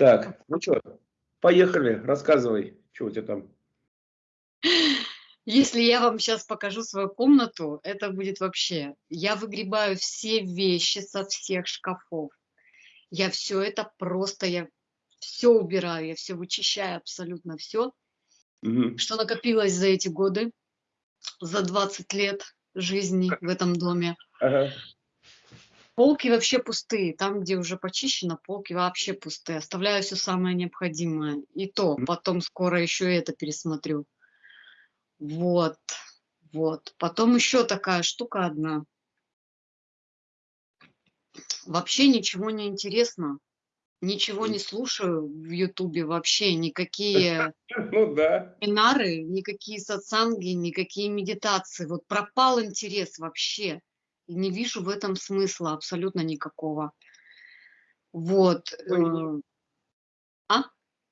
Так, ну что, поехали, рассказывай, что у тебя там. Если я вам сейчас покажу свою комнату, это будет вообще... Я выгребаю все вещи со всех шкафов. Я все это просто, я все убираю, я все вычищаю, абсолютно все, угу. что накопилось за эти годы, за 20 лет жизни в этом доме. Ага. Полки вообще пустые. Там, где уже почищено, полки вообще пустые. Оставляю все самое необходимое. И то, потом скоро еще и это пересмотрю. Вот, вот. Потом еще такая штука одна. Вообще ничего не интересно. Ничего не слушаю в Ютубе вообще, никакие ну, да. вебинары, никакие сатсанги, никакие медитации. Вот пропал интерес вообще. Не вижу в этом смысла абсолютно никакого. Вот. Э, а?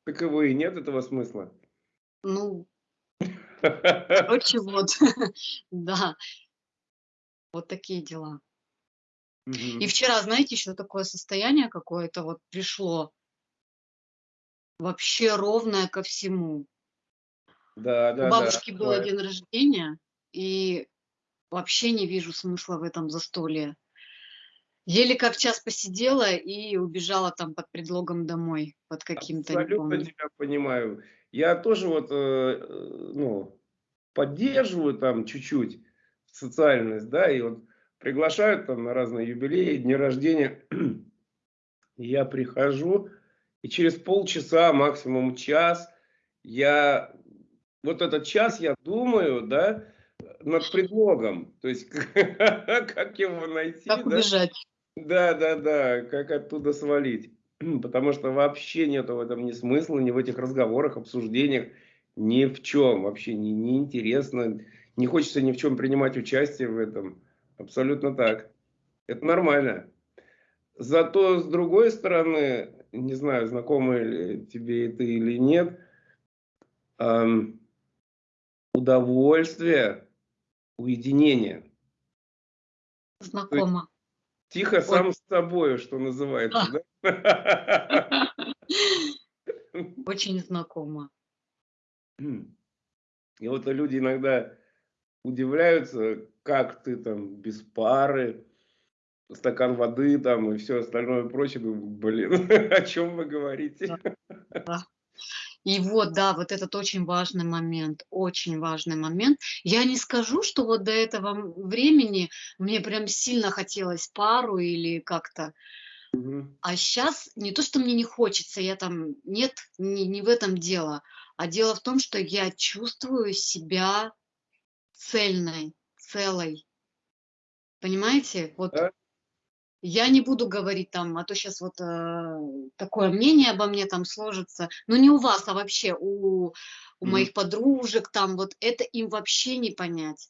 Такового и нет этого смысла. Ну, Короче, вот, да, вот такие дела. И вчера, знаете, еще такое состояние какое-то вот пришло, вообще ровное ко всему. Да, да, У бабушки да, был бывает. день рождения, и вообще не вижу смысла в этом застолье. Еле как час посидела и убежала там под предлогом домой, под каким-то, Абсолютно тебя понимаю. Я тоже вот, э, э, ну, поддерживаю там чуть-чуть социальность, да, и вот приглашают там на разные юбилеи, дни рождения. Я прихожу, и через полчаса, максимум час, я, вот этот час я думаю, да, над предлогом, то есть как его найти. Как убежать. Да, да, да, как оттуда свалить. Потому что вообще нету в этом ни смысла, ни в этих разговорах, обсуждениях, ни в чем. Вообще не, не интересно, не хочется ни в чем принимать участие в этом. Абсолютно так. Это нормально. Зато, с другой стороны, не знаю, знакомы ли тебе это или нет, эм, удовольствие, уединение. Знакомо. Тихо Ой. сам с собой, что называется, да? Очень знакомо. И вот люди иногда удивляются, как ты там без пары, стакан воды там и все остальное прочее. Блин, о чем вы говорите? Да. И вот, да, вот этот очень важный момент, очень важный момент. Я не скажу, что вот до этого времени мне прям сильно хотелось пару или как-то, а сейчас не то, что мне не хочется, я там, нет, не, не в этом дело, а дело в том, что я чувствую себя цельной, целой. Понимаете? Вот да. Я не буду говорить там, а то сейчас вот э, такое мнение обо мне там сложится, но не у вас, а вообще у, у mm. моих подружек там, вот это им вообще не понять.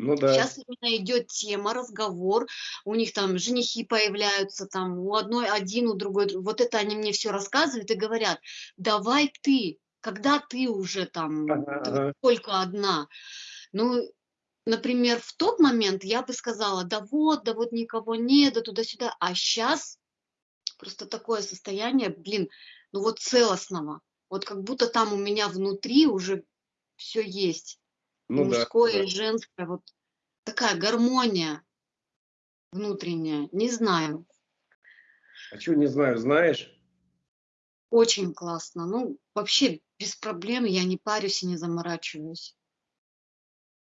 Ну, да. Сейчас именно идет тема, разговор, у них там женихи появляются, там у одной один, у другой, вот это они мне все рассказывают и говорят, давай ты, когда ты уже там ага, только одна. Ну, например, в тот момент я бы сказала, да вот, да вот никого нет, да туда-сюда, а сейчас просто такое состояние, блин, ну вот целостного, вот как будто там у меня внутри уже все есть ну, мужское, да, да. женское, вот такая гармония внутренняя, не знаю. А что не знаю, знаешь? Очень классно, ну вообще без проблем, я не парюсь и не заморачиваюсь.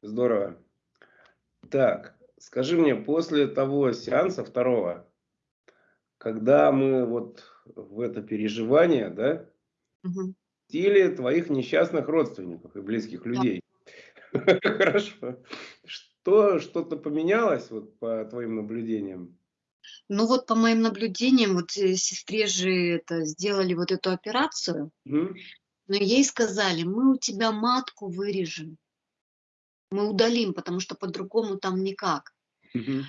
Здорово. Так, скажи мне, после того сеанса второго, когда мы вот в это переживание, да, угу. твоих несчастных родственников и близких людей, Хорошо. Что, что-то поменялось вот по твоим наблюдениям? Ну вот по моим наблюдениям, вот э, сестре же это сделали вот эту операцию, угу. но ей сказали, мы у тебя матку вырежем, мы удалим, потому что по-другому там никак. Угу.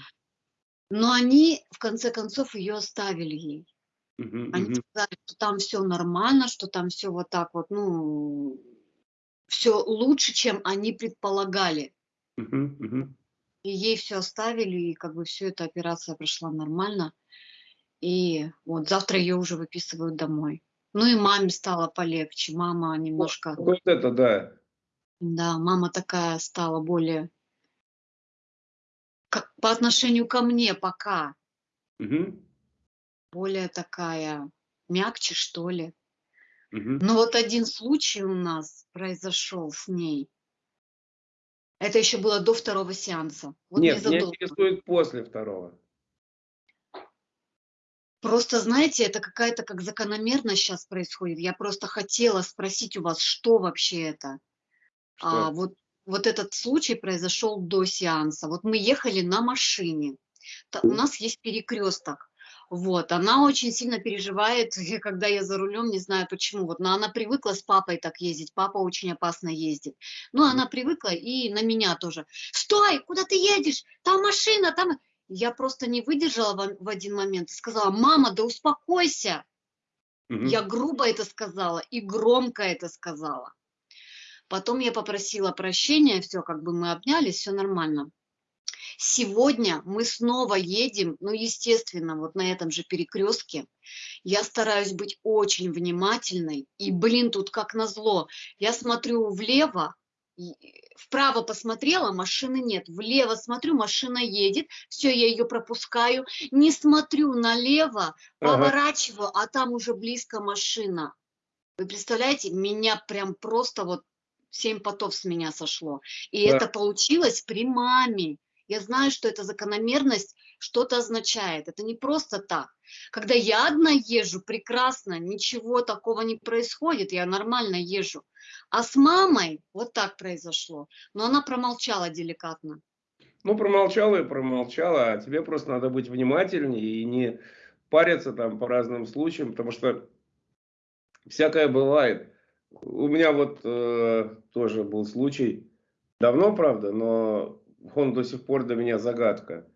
Но они в конце концов ее оставили ей. Угу, они угу. сказали, что там все нормально, что там все вот так вот, ну, все лучше, чем они предполагали. Uh -huh, И ей все оставили, и как бы все эта операция прошла нормально. И вот завтра ее уже выписывают домой. Ну и маме стало полегче. Мама Вот, немножко, вот это да. Да, мама такая стала более, как по отношению ко мне пока, Мгм. более такая мягче, что ли. Мгм. Но вот один случай у нас произошел с ней. Это еще было до второго сеанса. Вот Нет, меня интересует после второго. Просто, знаете, это какая-то как закономерность сейчас происходит. Я просто хотела спросить у вас, что вообще это? А, вот, вот этот случай произошел до сеанса. Вот мы ехали на машине. Та- У нас есть перекресток. Вот, она очень сильно переживает, когда я за рулем, не знаю почему. Вот, но она привыкла с папой так ездить. Папа очень опасно ездит. Ну, она привыкла и на меня тоже. Стой, куда ты едешь? Там машина, там. Я просто не выдержала в, в один момент и сказала, мама, да успокойся. Мгм. Я грубо это сказала и громко это сказала. Потом я попросила прощения, все, как бы мы обнялись, все нормально. Сегодня мы снова едем, ну, естественно, вот на этом же перекрестке. Я стараюсь быть очень внимательной. И, блин, тут как назло. Я смотрю влево, вправо посмотрела, машины нет. Влево смотрю, машина едет. Все, я ее пропускаю. Не смотрю налево, Ага. поворачиваю, а там уже близко машина. Вы представляете, меня прям просто вот семь потов с меня сошло. И Да. это получилось при маме. Я знаю, что эта закономерность что-то означает. Это не просто так. Когда я одна езжу, прекрасно, ничего такого не происходит, я нормально езжу. А с мамой вот так произошло. Но она промолчала деликатно. Ну, промолчала и промолчала, а тебе просто надо быть внимательнее и не париться там по разным случаям, потому что всякое бывает. У меня вот э, тоже был случай, давно, правда, но он до сих пор для меня загадка.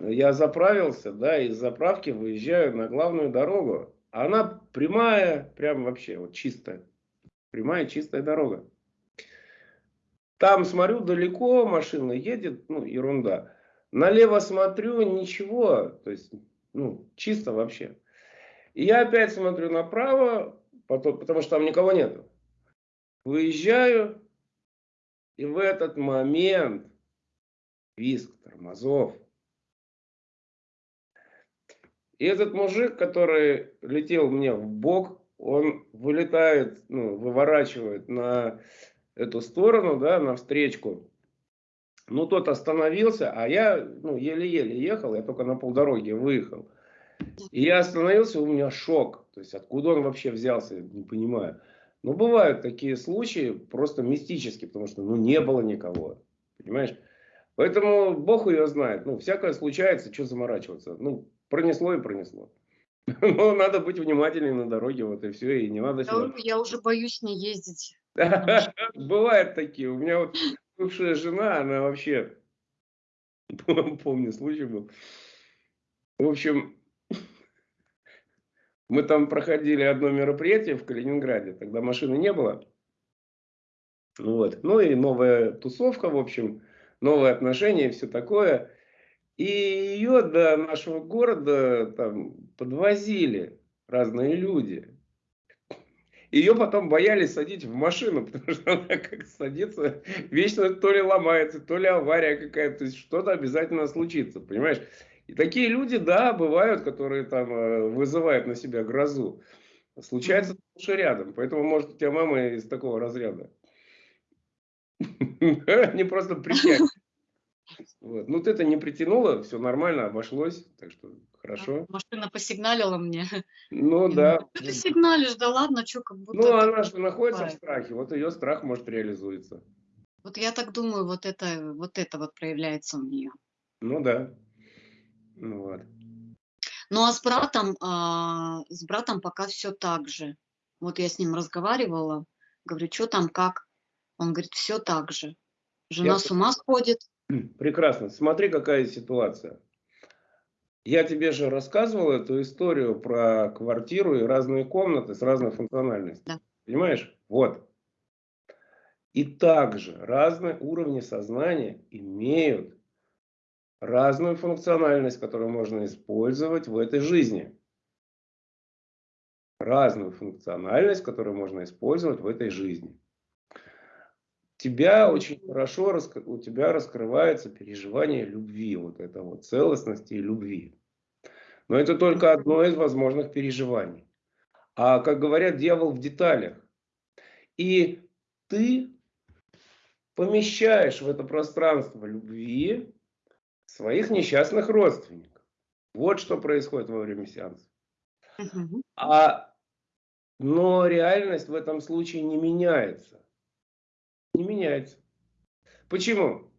Я заправился, да, из заправки выезжаю на главную дорогу. Она прямая, прям вообще вот чистая. Прямая чистая дорога. Там смотрю, далеко машина едет, ну, ерунда. Налево смотрю, ничего, то есть, ну, чисто вообще. И я опять смотрю направо, потом, потому что там никого нету. Выезжаю, и в этот момент визг тормозов. И этот мужик, который летел мне в бок, он вылетает, ну, выворачивает на эту сторону, да, на встречку. Ну, тот остановился, а я, ну, еле-еле ехал, я только на полдороги выехал. И я остановился, у меня шок. То есть, откуда он вообще взялся, не понимаю. Но бывают такие случаи, просто мистические, потому что, ну, не было никого. Понимаешь? Поэтому Бог ее знает. Ну, всякое случается, что заморачиваться. Ну, пронесло и пронесло. Но надо быть внимательнее на дороге, вот и все, и не надо сюда я уже боюсь не ездить. Бывают такие. У меня вот бывшая жена, она вообще, помню, случай был. В общем, мы там проходили одно мероприятие в Калининграде, тогда машины не было. Вот. Ну и новая тусовка, в общем, новые отношения и все такое. И ее до нашего города там подвозили разные люди. Ее потом боялись садить в машину, потому что она как садится, вечно то ли ломается, то ли авария какая-то, что-то обязательно случится, понимаешь? И такие люди, да, бывают, которые там э, вызывают на себя грозу. Случается лучше рядом, поэтому, может, у тебя мама из такого разряда. Не просто притянет. Вот. Ну, ты это не притянула, все нормально, обошлось, так что хорошо. Машина посигналила мне. Ну да. Что ты сигналишь? Да ладно, что как будто... Ну, она же находится в страхе, вот ее страх может реализуется. Вот я так думаю, вот это вот, это вот проявляется у нее. Ну да. Ну вот. Ну а с братом, а, с братом пока все так же. Вот я с ним разговаривала, говорю, что там, как? Он говорит, все так же. Жена Я с ума сходит. Прекрасно. Смотри, какая ситуация. Я тебе же рассказывал эту историю про квартиру и разные комнаты с разной функциональностью. Да. Понимаешь? Вот. И также разные уровни сознания имеют разную функциональность, которую можно использовать в этой жизни. разную функциональность, которую можно использовать в этой жизни. Тебя очень хорошо, у тебя раскрывается переживание любви, вот это вот целостности и любви. Но это только одно из возможных переживаний. А, как говорят, дьявол в деталях. И ты помещаешь в это пространство любви своих несчастных родственников. Вот что происходит во время сеанса. А, но реальность в этом случае не меняется. Не меняется. Почему?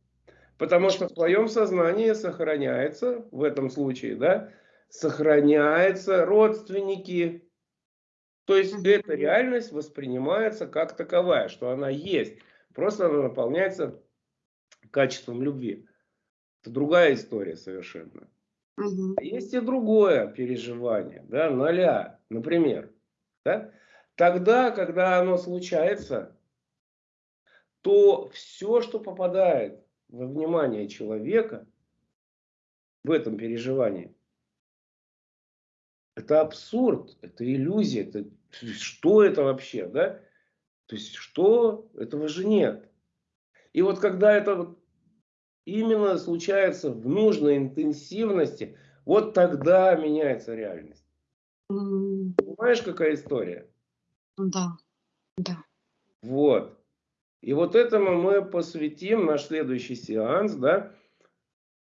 Потому что в твоем сознании сохраняется, в этом случае, да, сохраняются родственники. То есть эта реальность воспринимается как таковая, что она есть. Просто она наполняется качеством любви. Это другая история совершенно. Угу. Есть и другое переживание, да, ноля, например. Да? Тогда, когда оно случается, то все, что попадает во внимание человека в этом переживании, это абсурд, это иллюзия, это, что это вообще, да? То есть, что? Этого же нет. И вот когда это вот именно случается в нужной интенсивности, вот тогда меняется реальность. Mm. Понимаешь, какая история? Да, да. Вот. И вот этому мы посвятим наш следующий сеанс, да,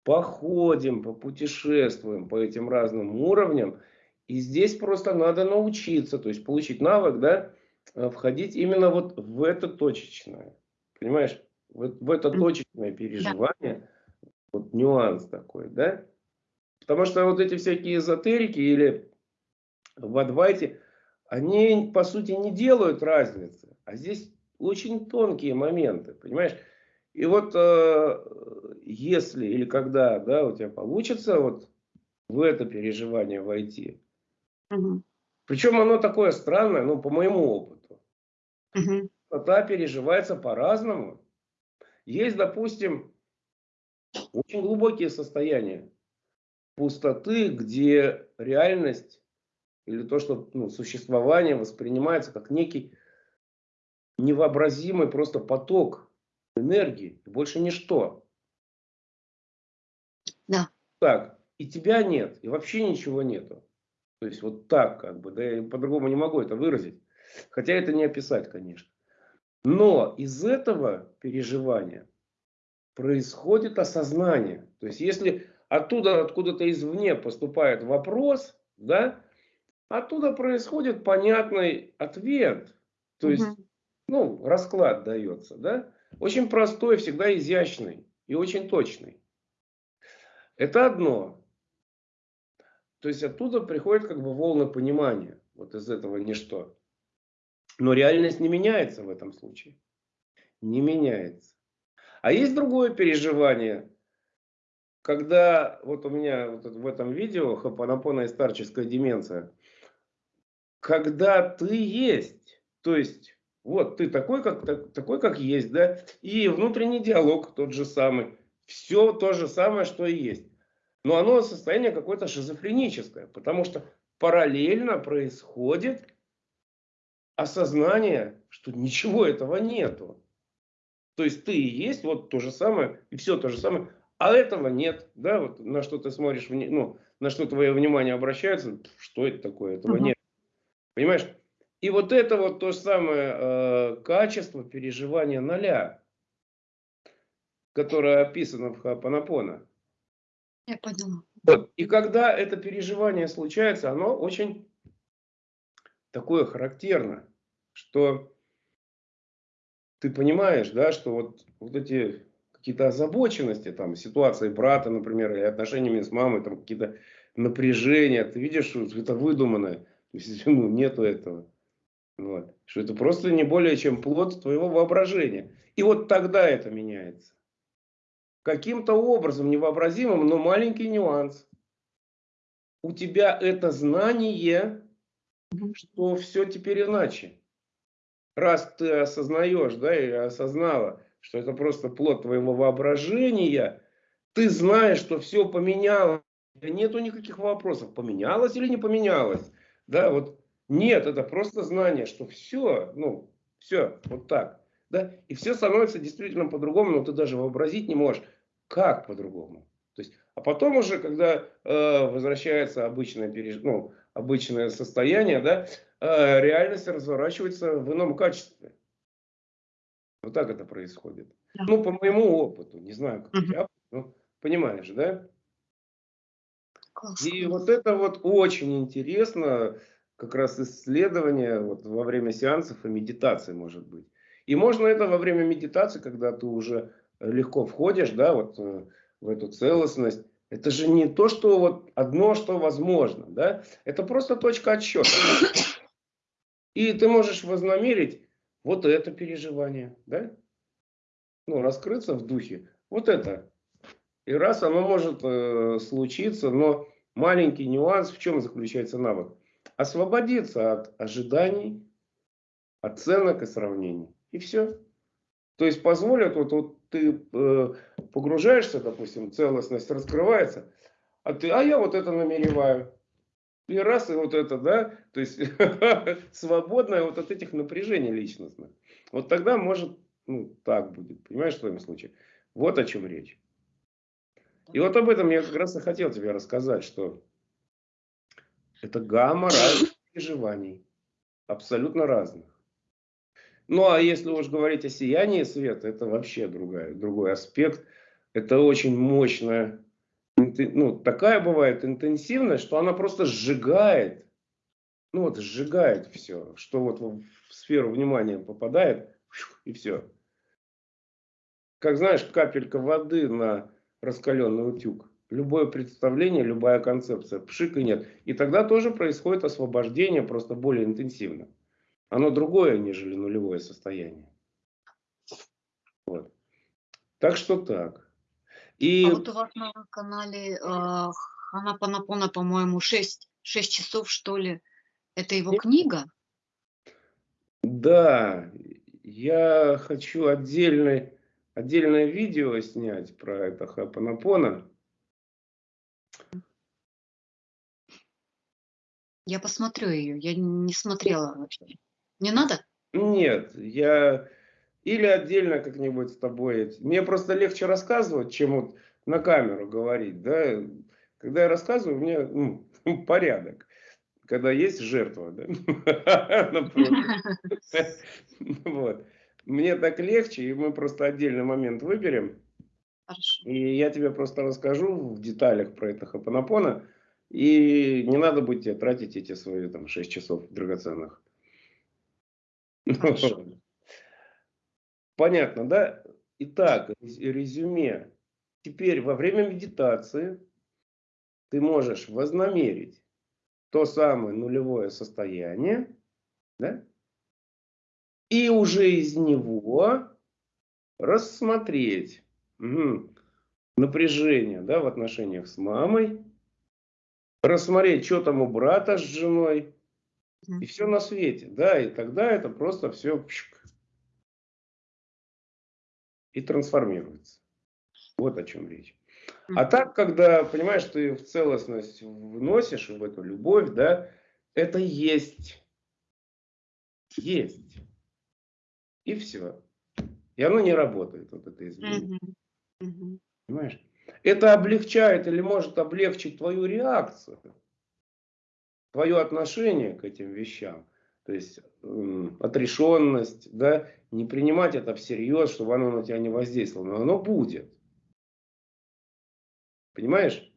походим, попутешествуем по этим разным уровням. И здесь просто надо научиться, то есть получить навык, да, э, входить именно вот в это точечное. Понимаешь? Вот в это точечное переживание, да. вот нюанс такой, да? Потому что вот эти всякие эзотерики или в адвайте, они по сути не делают разницы. А здесь очень тонкие моменты, понимаешь? И вот э, если или когда да, у тебя получится вот в это переживание войти, угу. причем оно такое странное, ну, по моему опыту, угу. переживается по-разному. Есть, допустим, очень глубокие состояния пустоты, где реальность или то, что ну, существование воспринимается как некий невообразимый просто поток энергии, больше ничто. Да. Так, и тебя нет, и вообще ничего нету. То есть вот так как бы, да, я по-другому не могу это выразить. Хотя это не описать, конечно. Но из этого переживания происходит осознание. То есть если оттуда, откуда-то извне поступает вопрос, да, оттуда происходит понятный ответ. То есть, угу. ну, расклад дается, да. Очень простой, всегда изящный и очень точный. Это одно. То есть оттуда приходит как бы волна понимания. Вот из этого ничто. Но реальность не меняется в этом случае. Не меняется. А есть другое переживание, когда вот у меня вот в этом видео хапанапона и старческая деменция, когда ты есть, то есть вот ты такой как, такой, как есть, да, и внутренний диалог тот же самый, все то же самое, что и есть. Но оно состояние какое-то шизофреническое, потому что параллельно происходит осознание, что ничего этого нету. То есть ты и есть вот то же самое, и все то же самое, а этого нет. Да, вот на что ты смотришь, ну, на что твое внимание обращается, что это такое, этого угу. нет. Понимаешь? И вот это вот то же самое э, качество переживания ноля, которое описано в Хапанапона. Я поняла. Вот. И когда это переживание случается, оно очень такое характерно что ты понимаешь, да, что вот, вот эти какие-то озабоченности, там, ситуации брата, например, или отношениями с мамой, там, какие-то напряжения, ты видишь, что это выдуманное, то есть, ну, нету этого. Вот. Что это просто не более чем плод твоего воображения. И вот тогда это меняется. Каким-то образом невообразимым, но маленький нюанс. У тебя это знание, что все теперь иначе раз ты осознаешь, да, и осознала, что это просто плод твоего воображения, ты знаешь, что все поменялось, нету никаких вопросов, поменялось или не поменялось, да, вот Нет, это просто знание, что все, ну, все, вот так. Да? И все становится действительно по-другому, но ты даже вообразить не можешь, как по-другому. То есть, а потом уже, когда э, возвращается обычное, переж... ну, обычное состояние, да, э, реальность разворачивается в ином качестве. Вот так это происходит. Да. Ну, по моему опыту, не знаю, как у тебя, ну, понимаешь, да? Классно. И вот это вот очень интересно, как раз исследование вот во время сеансов и медитации может быть. И можно это во время медитации, когда ты уже легко входишь, да, вот э, в эту целостность. Это же не то, что вот одно, что возможно, да, это просто точка отсчета. И ты можешь вознамерить вот это переживание, да, ну, раскрыться в духе, вот это. И раз оно может э, случиться, но маленький нюанс в чем заключается навык? Освободиться от ожиданий, оценок и сравнений. И все. То есть позволят, вот, вот ты э, погружаешься, допустим, целостность раскрывается, а ты, а я вот это намереваю. И раз, и вот это, да, то есть свободное вот от этих напряжений личностных. Вот тогда может, ну, так будет, понимаешь, в твоем случае. Вот о чем речь. И вот об этом я как раз и хотел тебе рассказать, что это гамма разных переживаний, абсолютно разных. Ну, а если уж говорить о сиянии света, это вообще другая, другой аспект. Это очень мощная, ну, такая бывает интенсивность, что она просто сжигает, ну вот сжигает все, что вот в сферу внимания попадает, и все. Как знаешь, капелька воды на раскаленный утюг. Любое представление, любая концепция, пшик и нет. И тогда тоже происходит освобождение, просто более интенсивно. Оно другое, нежели нулевое состояние. Вот. Так что так. И... А вот у вас на канале э, Ханапанапона, по-моему, 6, 6 часов, что ли. Это его Нет. книга? Да, я хочу отдельное, отдельное видео снять про это Хапанапона. Я посмотрю ее, я не смотрела вообще. Не надо? Нет, я или отдельно как-нибудь с тобой. Мне просто легче рассказывать, чем вот на камеру говорить. Да? Когда я рассказываю, у меня ну, порядок. Когда есть жертва. Да? вот. Мне так легче, и мы просто отдельный момент выберем. Хорошо. И я тебе просто расскажу в деталях про это хапанапона. И не надо будет тебе тратить эти свои там 6 часов драгоценных. Понятно, да? Итак, резюме. Теперь во время медитации ты можешь вознамерить то самое нулевое состояние, да? и уже из него рассмотреть угу, напряжение да, в отношениях с мамой, рассмотреть, что там у брата с женой, и все на свете, да, и тогда это просто все и трансформируется. Вот о чем речь. А так, когда, понимаешь, ты в целостность вносишь в эту любовь, да, это есть. Есть. И все. И оно не работает, вот это изменение. Понимаешь? Это облегчает или может облегчить твою реакцию твое отношение к этим вещам, то есть отрешенность, да, не принимать это всерьез, чтобы оно на тебя не воздействовало, но оно будет. Понимаешь?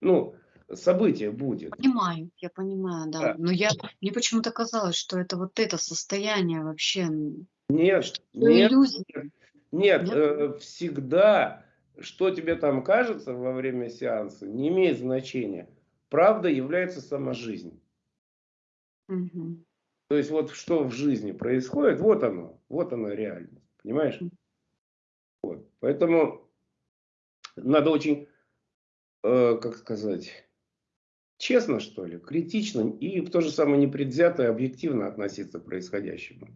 Ну, событие будет. Понимаю, я понимаю, да. да. Но я, мне почему-то казалось, что это вот это состояние вообще... Нет, нет, нет, нет, нет? Э, всегда, что тебе там кажется во время сеанса, не имеет значения правда является сама жизнь. Угу. То есть вот что в жизни происходит, вот оно, вот оно реальность, понимаешь? Вот. Поэтому надо очень, э, как сказать, честно что ли, критично и в то же самое непредвзято и объективно относиться к происходящему.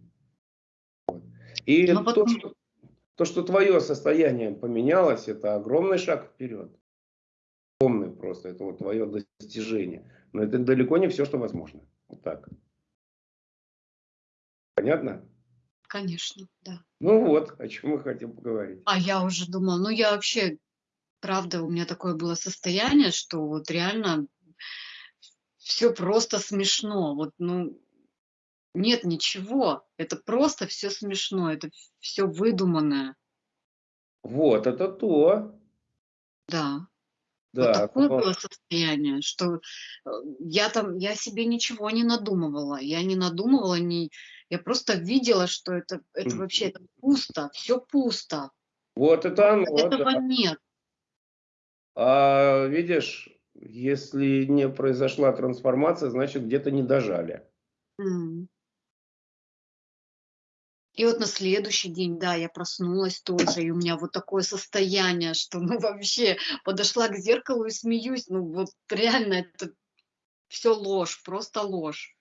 Вот. И потом... то, что, то, что твое состояние поменялось, это огромный шаг вперед просто, это вот твое достижение. Но это далеко не все, что возможно. Вот так. Понятно? Конечно, да. Ну вот, о чем мы хотим поговорить. А я уже думала, ну я вообще, правда, у меня такое было состояние, что вот реально все просто смешно. Вот, ну, нет ничего. Это просто все смешно. Это все выдуманное. Вот, это то. Да. Вот Да, такое но было состояние, что э, я там, я себе ничего не надумывала. Я не надумывала, не, я просто видела, что это, это вообще это пусто, все пусто. вот это оно, Этого да. нет. А видишь, если не произошла трансформация, значит где-то не дожали. М. И вот на следующий день, да, я проснулась тоже, и у меня вот такое состояние, что, ну, вообще, подошла к зеркалу и смеюсь, ну, вот реально это все ложь, просто ложь.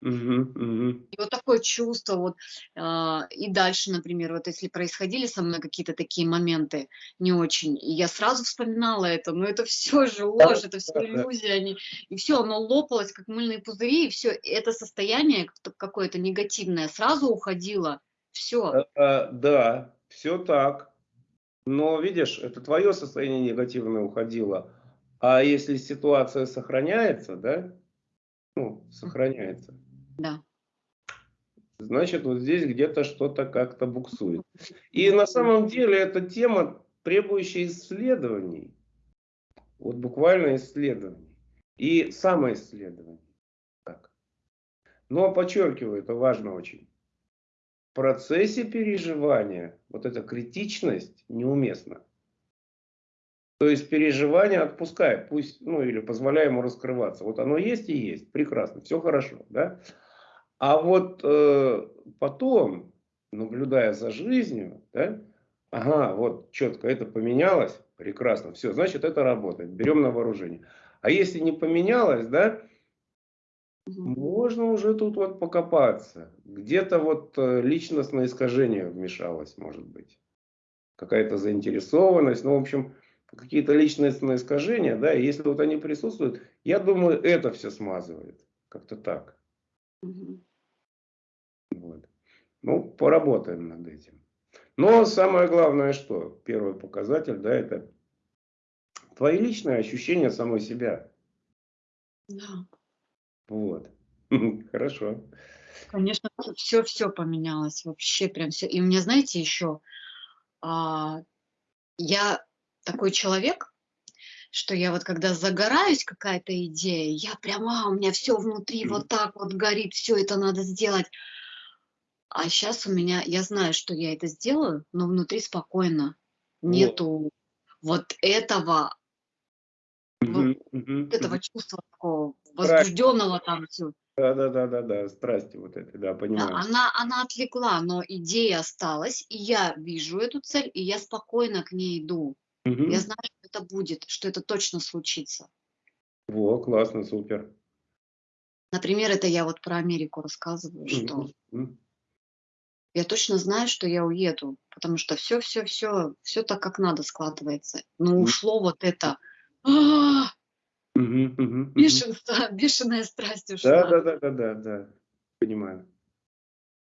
Мгм, мгм. И вот такое чувство, вот, а, и дальше, например, вот если происходили со мной какие-то такие моменты не очень, и я сразу вспоминала это, но это все же Да, ложь, это все да, да. иллюзии, они, и все, оно лопалось, как мыльные пузыри, и все, это состояние как-то какое-то негативное сразу уходило, все. А, да, все так. Но видишь, это твое состояние негативное уходило. А если ситуация сохраняется, да, ну, сохраняется, Да. значит, вот здесь где-то что-то как-то буксует. И на самом деле эта тема, требующая исследований. Вот буквально исследований. И самоисследований. Так. Но подчеркиваю, это важно очень. В процессе переживания вот эта критичность неуместна. То есть переживание отпускай, пусть, ну или позволяй ему раскрываться. Вот оно есть и есть, прекрасно, все хорошо, да. А вот э, потом, наблюдая за жизнью, да, ага, вот четко это поменялось, прекрасно, все, значит это работает, берем на вооружение. А если не поменялось, да, можно уже тут вот покопаться. Где-то вот э, личностное искажение вмешалось, может быть. Какая-то заинтересованность. Ну, в общем, какие-то личностные искажения, да, и если вот они присутствуют, я думаю, это все смазывает. Как-то так. Вот. Ну, поработаем над этим. Но самое главное, что первый показатель, да, это твои личные ощущения самой себя. Да. Вот. Хорошо. Конечно, все, все поменялось, вообще прям все. И у меня, знаете, еще, а, я такой человек, что я вот когда загораюсь какая-то идея, я прямо, у меня все внутри вот так вот горит, все это надо сделать. А сейчас у меня, я знаю, что я это сделаю, но внутри спокойно. Вот. Нету вот этого, вот Мгм, мгм, этого чувства такого возбужденного там все. Да, да, да, да, да, страсти вот этой, да, Да, понимаю. она она отвлекла, но идея осталась, и я вижу эту цель, и я спокойно к ней иду. Я Мгм. знаю, это будет, что это точно случится. Во, классно, супер. Например, это я вот про Америку рассказываю, что я точно знаю, что я уеду, потому что все, все, все, все так, как надо складывается. Но М. ушло вот это, бешенство, бешеная страсть Да, ушла. да, да, да, да, да. Понимаю.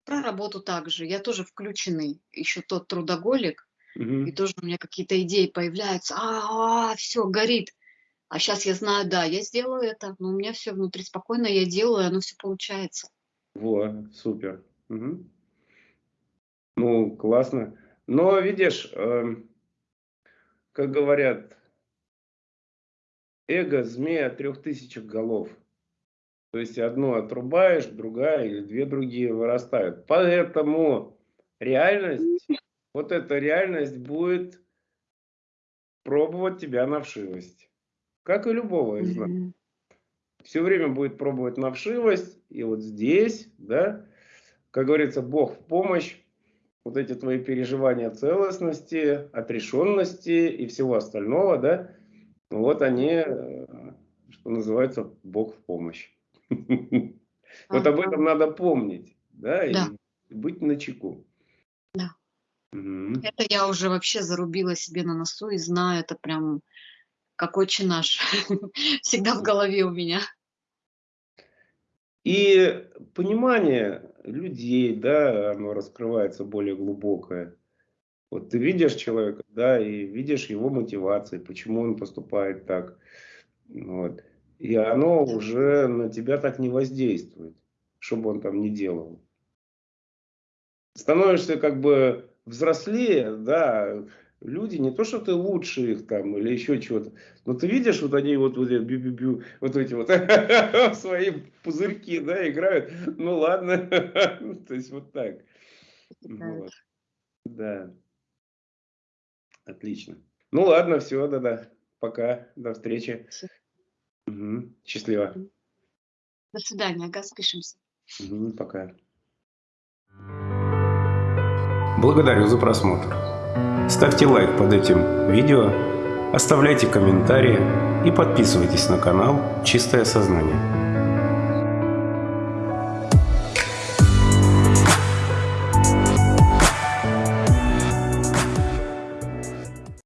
Про работу также. Я тоже включенный, еще тот трудоголик, и Мгм. тоже у меня какие-то идеи появляются, а, все, горит. А сейчас я знаю, да, я сделаю это, но у меня все внутри спокойно, я делаю, оно все получается. Во, супер. Мгм. Ну, классно. Но видишь, эм, как говорят, эго змея трех тысячах голов. То есть одну отрубаешь, другая или две другие вырастают. Поэтому реальность, вот эта реальность будет пробовать тебя на вшивость. Как и любого из нас. Мгм. Все время будет пробовать на вшивость. И вот здесь, да, как говорится, Бог в помощь. Вот эти твои переживания целостности, отрешенности и всего остального, да, вот они, э, что называется, Бог в помощь. Вот об этом надо помнить, да, и быть начеку. Мгм. Это я уже вообще зарубила себе на носу и знаю, это прям как отче наш. Всегда в голове у меня. И понимание людей, да, оно раскрывается более глубокое. Вот ты видишь человека, да, и видишь его мотивации, почему он поступает так. Вот. И оно уже на тебя так не воздействует, что бы он там ни делал. Становишься как бы взрослее, да, люди, не то, что ты лучше их там или еще чего-то, но ты видишь, вот они вот, вот, бю -бю -бю, вот эти вот свои пузырьки, да, играют, ну ладно, то есть вот так. Вот. Да. Отлично. Ну ладно, все, да-да. Пока, до встречи. Угу. Счастливо. До свидания, ага, спишемся. Угу, пока. Благодарю за просмотр. Ставьте лайк под этим видео, оставляйте комментарии и подписывайтесь на канал «Чистое сознание».